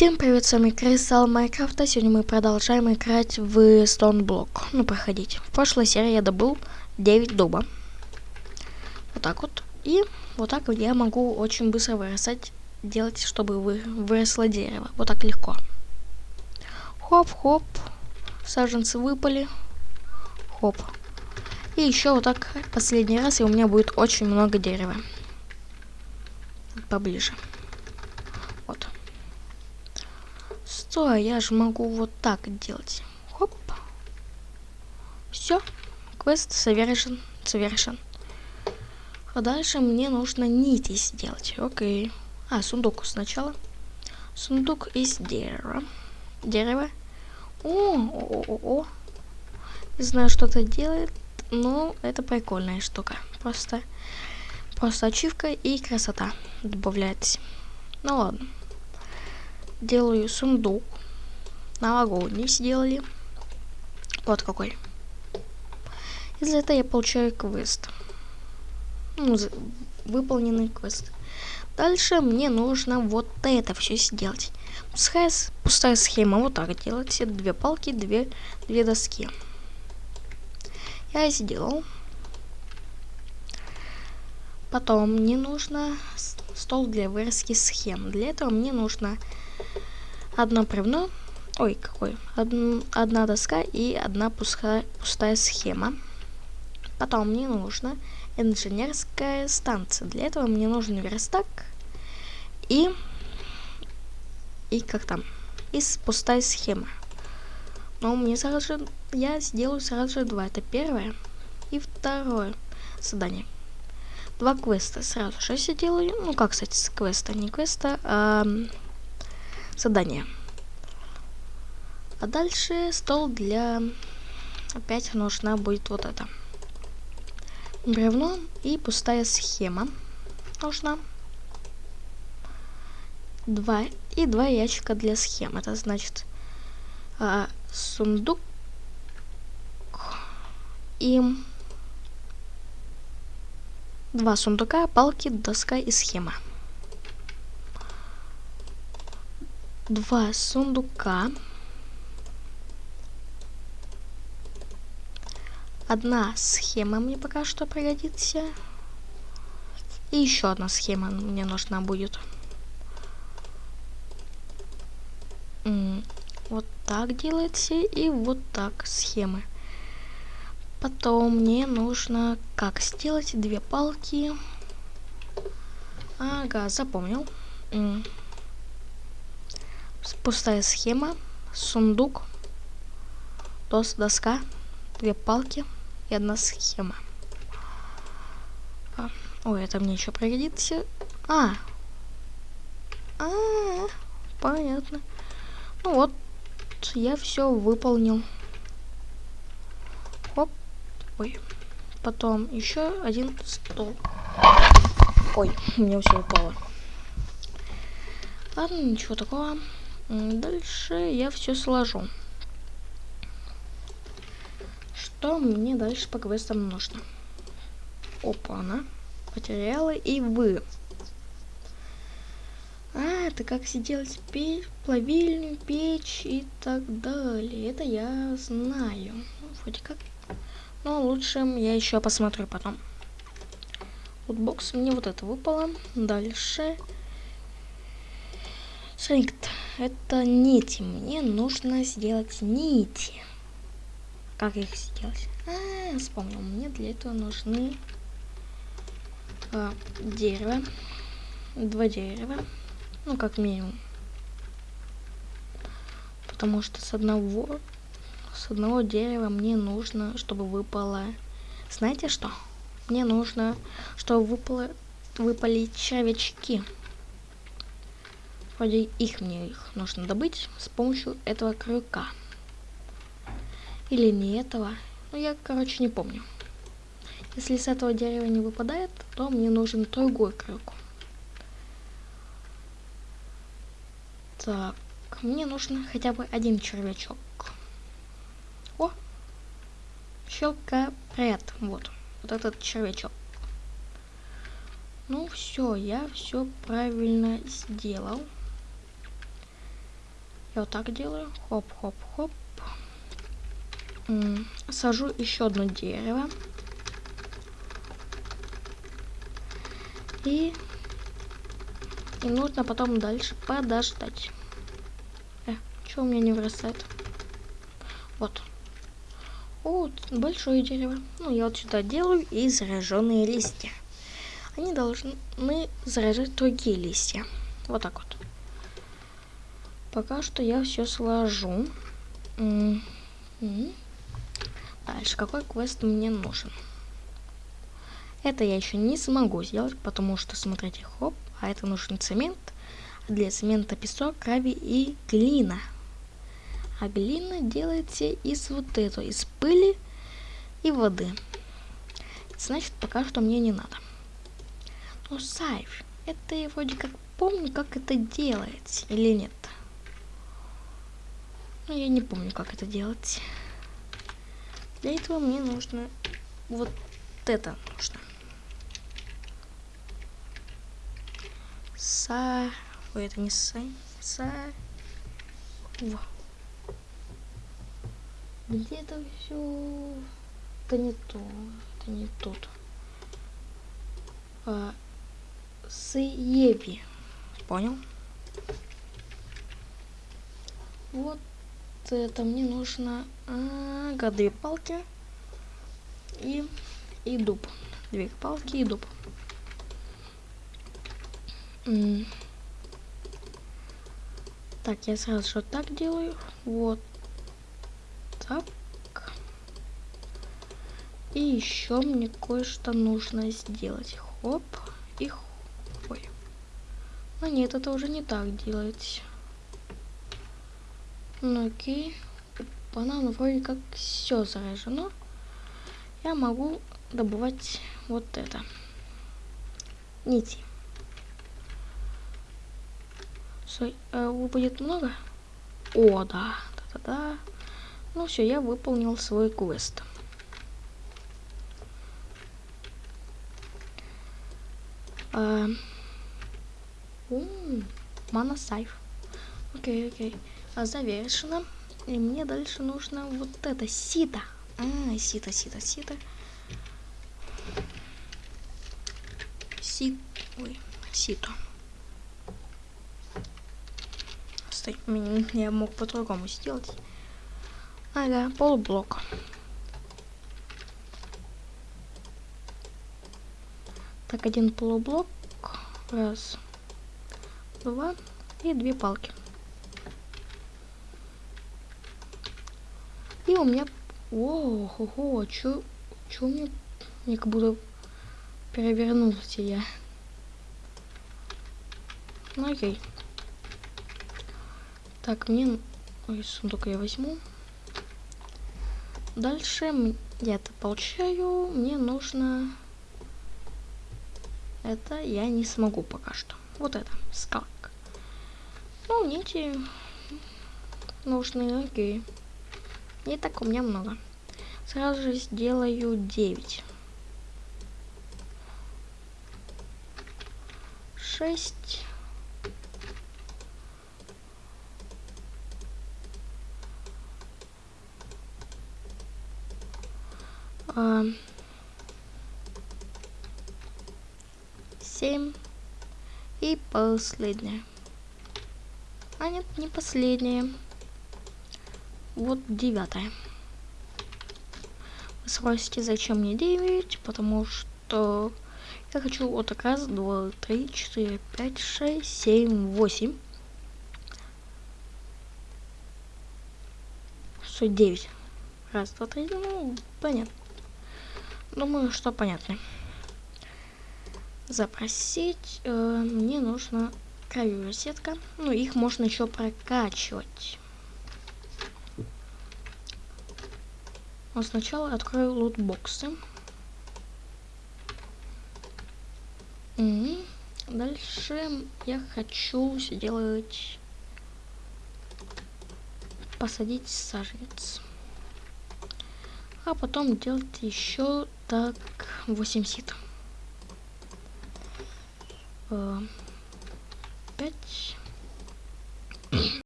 Всем привет, с вами Кристалл Майнкрафта. Сегодня мы продолжаем играть в Block. Ну, проходить. В прошлой серии я добыл 9 дуба. Вот так вот. И вот так вот я могу очень быстро вырастать, делать, чтобы вы, выросло дерево. Вот так легко. Хоп-хоп. Саженцы выпали. Хоп. И еще вот так последний раз, и у меня будет очень много дерева. Поближе. Вот. Стой, я же могу вот так делать. Хоп. Все. Квест совершен. Совершен. А дальше мне нужно нити сделать. Окей. А, сундук сначала. Сундук из дерева. Дерево. О, о, о, о. Не знаю, что это делает, но это прикольная штука. Просто, просто ачивка и красота добавляется. Ну ладно делаю сундук. Новогодний сделали. Вот какой. Из этого я получаю квест. Ну, выполненный квест. Дальше мне нужно вот это все сделать. Пускай пустая схема вот так делать. Две палки, две, две доски. Я сделал. Потом мне нужно стол для вырезки схем. Для этого мне нужно одно бревно, ой, какой, Од, одна доска и одна пустая, пустая схема. Потом мне нужно инженерская станция. Для этого мне нужен верстак и и как там, и пустая схема. Но мне сразу же, я сделаю сразу же два. Это первое и второе задание. Два квеста сразу же я делаю. Ну, как, кстати, с квеста, не квеста, а задание. А дальше стол для... Опять нужна будет вот это. Бревно и пустая схема нужна. Два и два ящика для схем. Это значит а, сундук и два сундука, палки, доска и схема. Два сундука, одна схема мне пока что пригодится, и еще одна схема мне нужна будет. Вот так делается, и вот так схемы. Потом мне нужно как сделать две палки. Ага, запомнил пустая схема, сундук, дос, доска, две палки и одна схема. А, ой, это мне еще пригодится. А, а, -а, -а понятно. Ну вот, я все выполнил. Хоп, ой. Потом еще один стол. Ой, у меня все упало. Ладно, ничего такого. Дальше я все сложу. Что мне дальше по квестам нужно? Опа, она. Материалы и вы. А, это как сделать печь, плавильню, печь и так далее. Это я знаю. Ну, вроде как. Но лучше я еще посмотрю потом. Вот бокс мне вот это выпало. Дальше. Шрифт это нити. Мне нужно сделать нити. Как их сделать? А, вспомнил. Мне для этого нужны а, дерево. Два дерева. Ну, как минимум. Потому что с одного с одного дерева мне нужно, чтобы выпало... Знаете что? Мне нужно, чтобы выпало, выпали червячки. Вроде их мне их нужно добыть с помощью этого крюка. Или не этого. Ну, я, короче, не помню. Если с этого дерева не выпадает, то мне нужен другой крюк. Так, мне нужно хотя бы один червячок. О! Щелка пред. Вот. Вот этот червячок. Ну все, я все правильно сделал. Я вот так делаю. Хоп-хоп-хоп. Сажу еще одно дерево. И, и нужно потом дальше подождать. Э, что у меня не вырастает? Вот. Вот, большое дерево. Ну, я вот сюда делаю и зараженные листья. Они должны заражать другие листья. Вот так вот. Пока что я все сложу. Дальше, какой квест мне нужен? Это я еще не смогу сделать, потому что, смотрите, хоп, а это нужен цемент. Для цемента песок, гравий и глина. А глина делается из вот этого, из пыли и воды. Значит, пока что мне не надо. Но сайф, это я вроде как помню, как это делается, или нет. Но я не помню, как это делать. Для этого мне нужно вот это нужно. Са... Ой, это не са... Са... Во. Где это все? Это не то. Это не тут. А, Сыеби. Понял? Вот это мне нужно ага, две палки и, и дуб. Две палки и дуб. Так, я сразу же так делаю. Вот так. И еще мне кое-что нужно сделать. Хоп и. Ой. А нет, это уже не так делать. Ну окей. Банан вроде как все заражено. Я могу добывать вот это. Нити. Стой, э, будет много? О, да. Да-да-да. Ну все, я выполнил свой квест. Мана сайф. Окей, окей. А, завершено. И мне дальше нужно вот это сито. А, сито, сито, сито. Сит. Ой, сито. Стой, я мог по-другому сделать. Ага, полублок. Так, один полублок. Раз, два и две палки. У меня... О, хо, хо, чё, чё мне... Мне как будто перевернулся я. Ну окей. Так, мне... Ой, сундук я возьму. Дальше я это получаю. Мне нужно... Это я не смогу пока что. Вот это, скалк. Ну, нити нужны, окей. Не так у меня много. Сразу же сделаю 9. 6. А, семь и последняя. А нет, не последняя. Вот девятая. Вы спросите, зачем мне 9? Потому что я хочу вот раз, два, три, четыре, пять, шесть, семь, восемь. Что, девять. Раз, два, три, ну, понятно. Думаю, что понятно. Запросить э, мне нужно кровью сетка. Ну, их можно еще прокачивать. Но сначала открою лутбоксы. Угу. Дальше я хочу сделать посадить саженец а потом делать еще так 8 сит. Э,